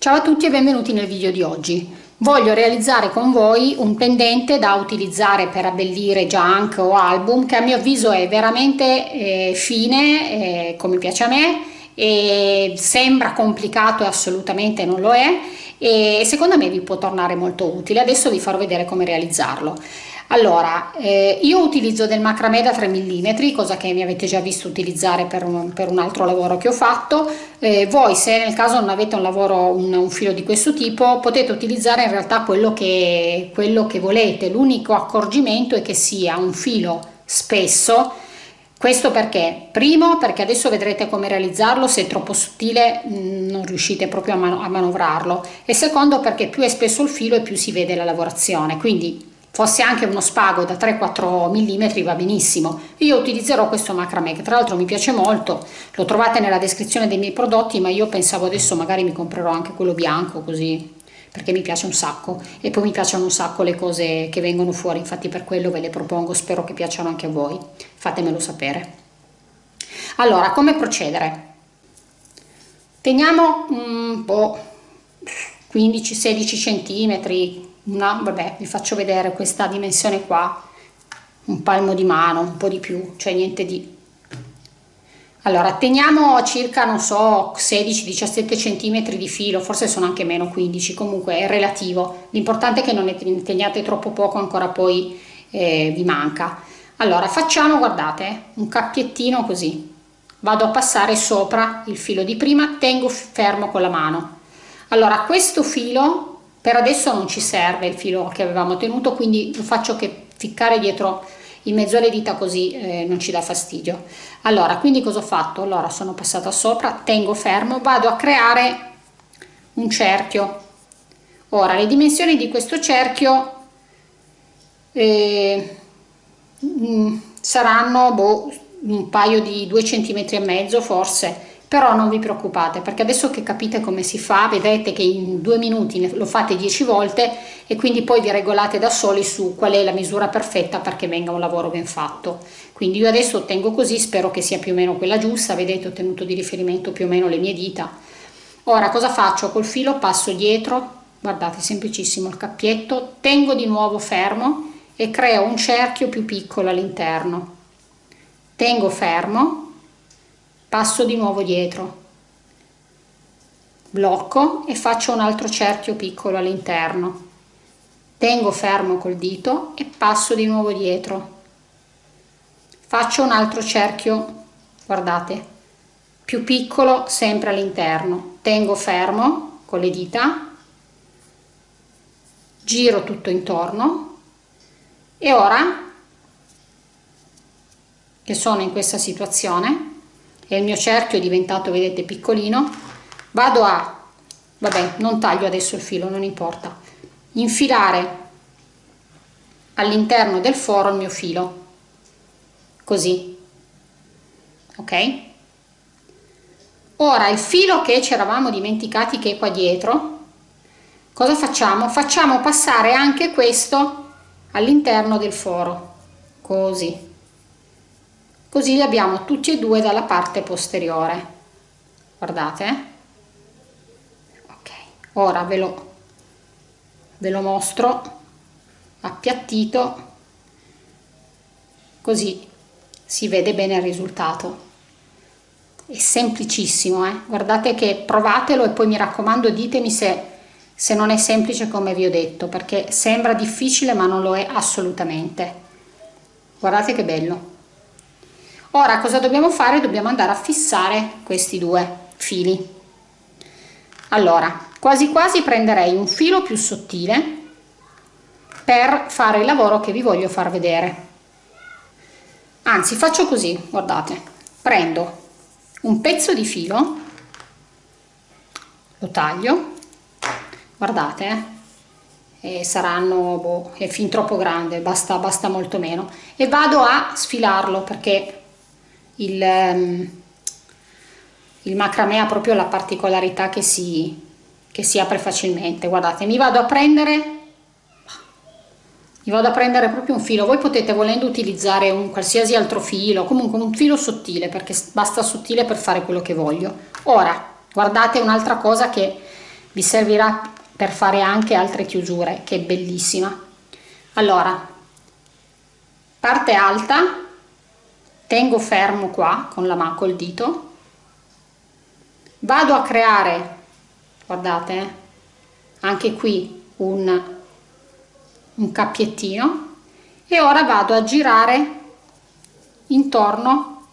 Ciao a tutti e benvenuti nel video di oggi. Voglio realizzare con voi un pendente da utilizzare per abbellire junk o album che a mio avviso è veramente eh, fine, eh, come piace a me, e sembra complicato e assolutamente non lo è e secondo me vi può tornare molto utile. Adesso vi farò vedere come realizzarlo. Allora, eh, io utilizzo del macramè da 3 mm, cosa che mi avete già visto utilizzare per un, per un altro lavoro che ho fatto. Eh, voi se nel caso non avete un lavoro, un, un, filo di questo tipo, potete utilizzare in realtà quello che, quello che volete. L'unico accorgimento è che sia un filo spesso, questo perché? Primo perché adesso vedrete come realizzarlo, se è troppo sottile mm, non riuscite proprio a, man a manovrarlo e secondo perché più è spesso il filo e più si vede la lavorazione, quindi fosse anche uno spago da 3-4 mm va benissimo. Io utilizzerò questo macramè che tra l'altro mi piace molto. Lo trovate nella descrizione dei miei prodotti ma io pensavo adesso magari mi comprerò anche quello bianco così perché mi piace un sacco. E poi mi piacciono un sacco le cose che vengono fuori infatti per quello ve le propongo spero che piacciono anche a voi. Fatemelo sapere. Allora come procedere? Teniamo un po' 15-16 centimetri no vabbè vi faccio vedere questa dimensione qua. Un palmo di mano un po di più cioè niente di. Allora teniamo circa non so 16-17 centimetri di filo forse sono anche meno 15 comunque è relativo. L'importante è che non ne teniate troppo poco ancora poi eh, vi manca. Allora facciamo guardate un cappiettino così. Vado a passare sopra il filo di prima tengo fermo con la mano. Allora questo filo per adesso non ci serve il filo che avevamo tenuto quindi lo faccio che ficcare dietro in mezzo alle dita così eh, non ci dà fastidio. Allora quindi cosa ho fatto? Allora sono passata sopra tengo fermo vado a creare un cerchio. Ora le dimensioni di questo cerchio eh, mm, saranno boh, un paio di due centimetri e mezzo forse però non vi preoccupate perché adesso che capite come si fa vedrete che in due minuti lo fate 10 volte e quindi poi vi regolate da soli su qual è la misura perfetta perché venga un lavoro ben fatto. Quindi io adesso tengo così spero che sia più o meno quella giusta vedete ho tenuto di riferimento più o meno le mie dita. Ora cosa faccio? Col filo passo dietro guardate semplicissimo il cappietto tengo di nuovo fermo e creo un cerchio più piccolo all'interno. Tengo fermo passo di nuovo dietro. Blocco e faccio un altro cerchio piccolo all'interno. Tengo fermo col dito e passo di nuovo dietro. Faccio un altro cerchio guardate più piccolo sempre all'interno. Tengo fermo con le dita. Giro tutto intorno. E ora che sono in questa situazione e il mio cerchio è diventato vedete piccolino. Vado a vabbè non taglio adesso il filo non importa. Infilare all'interno del foro il mio filo. Così. Ok? Ora il filo che ci eravamo dimenticati che è qua dietro cosa facciamo? Facciamo passare anche questo all'interno del foro. Così così li abbiamo tutti e due dalla parte posteriore. Guardate ok ora ve lo, ve lo mostro appiattito. Così si vede bene il risultato. È semplicissimo eh? guardate che provatelo e poi mi raccomando ditemi se, se non è semplice come vi ho detto perché sembra difficile ma non lo è assolutamente. Guardate che bello ora cosa dobbiamo fare? Dobbiamo andare a fissare questi due fili. Allora quasi quasi prenderei un filo più sottile per fare il lavoro che vi voglio far vedere. Anzi faccio così guardate. Prendo un pezzo di filo lo taglio guardate eh, saranno boh, è fin troppo grande basta basta molto meno e vado a sfilarlo perché il, ehm, il macramè ha proprio la particolarità che si, che si apre facilmente. Guardate mi vado a prendere mi vado a prendere proprio un filo. Voi potete volendo utilizzare un qualsiasi altro filo comunque un filo sottile perché basta sottile per fare quello che voglio. Ora guardate un'altra cosa che vi servirà per fare anche altre chiusure che è bellissima. Allora parte alta tengo fermo qua con la mano col dito. Vado a creare guardate eh, anche qui un, un cappiettino e ora vado a girare intorno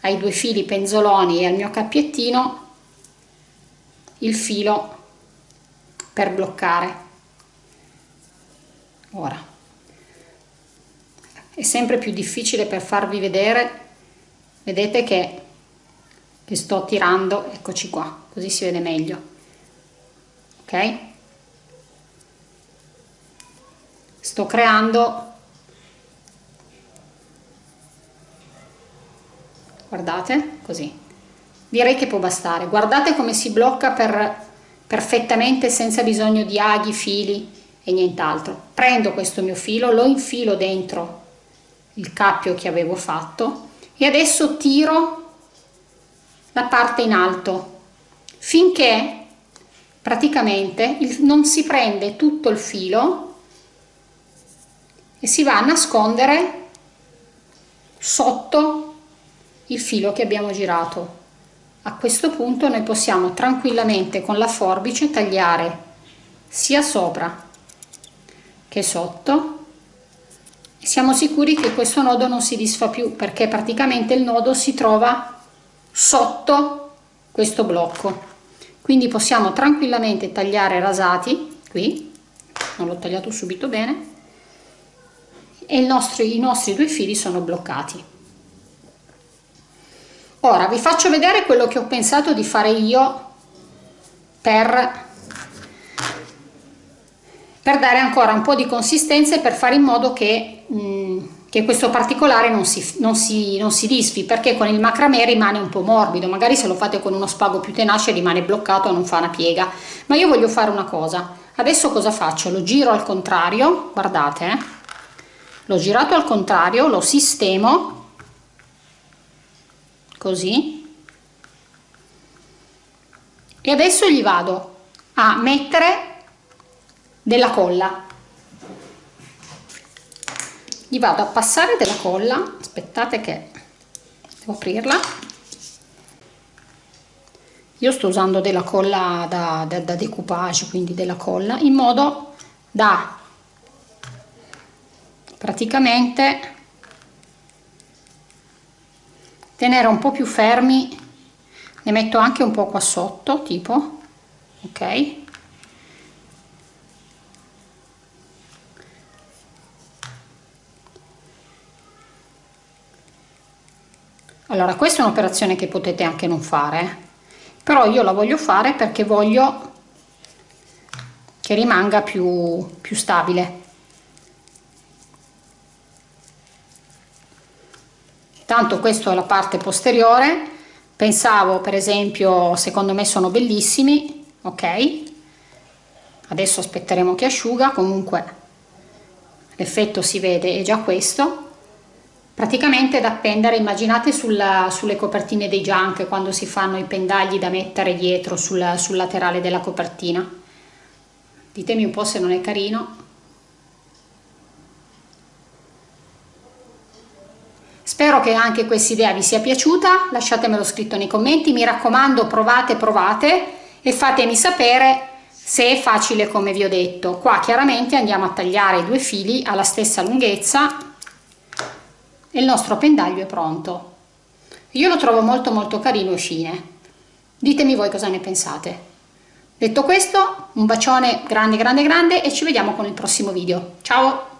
ai due fili penzoloni e al mio cappiettino il filo per bloccare. Ora è sempre più difficile per farvi vedere. Vedete che, che sto tirando eccoci qua così si vede meglio. Ok? Sto creando. Guardate così. Direi che può bastare. Guardate come si blocca per perfettamente senza bisogno di aghi fili e nient'altro. Prendo questo mio filo lo infilo dentro il cappio che avevo fatto. E adesso tiro la parte in alto finché praticamente non si prende tutto il filo e si va a nascondere sotto il filo che abbiamo girato. A questo punto noi possiamo tranquillamente con la forbice tagliare sia sopra che sotto siamo sicuri che questo nodo non si disfa più perché praticamente il nodo si trova sotto questo blocco. Quindi possiamo tranquillamente tagliare rasati qui. Non l'ho tagliato subito bene. E i nostri, i nostri due fili sono bloccati. Ora vi faccio vedere quello che ho pensato di fare io per per dare ancora un po' di consistenza e per fare in modo che, mh, che questo particolare non si, non, si, non si disfi perché con il macramè rimane un po' morbido. Magari se lo fate con uno spago più tenace rimane bloccato e non fa una piega. Ma io voglio fare una cosa. Adesso cosa faccio? lo giro al contrario guardate eh? l'ho girato al contrario lo sistemo. Così. E adesso gli vado a mettere della colla. Gli vado a passare della colla. Aspettate che devo aprirla. Io sto usando della colla da, da, da decoupage quindi della colla in modo da praticamente tenere un po' più fermi. Ne metto anche un po' qua sotto tipo ok allora questa è un'operazione che potete anche non fare però io la voglio fare perché voglio che rimanga più, più stabile. Tanto questa è la parte posteriore. Pensavo per esempio secondo me sono bellissimi ok? Adesso aspetteremo che asciuga. Comunque l'effetto si vede è già questo praticamente da appendere immaginate sulla, sulle copertine dei junk quando si fanno i pendagli da mettere dietro sul, sul laterale della copertina. Ditemi un po' se non è carino. Spero che anche questa idea vi sia piaciuta, lasciatemelo scritto nei commenti, mi raccomando provate provate e fatemi sapere se è facile come vi ho detto. Qua chiaramente andiamo a tagliare i due fili alla stessa lunghezza e il nostro pendaglio è pronto. Io lo trovo molto molto carino e fine. Ditemi voi cosa ne pensate. Detto questo, un bacione grande grande grande e ci vediamo con il prossimo video. Ciao!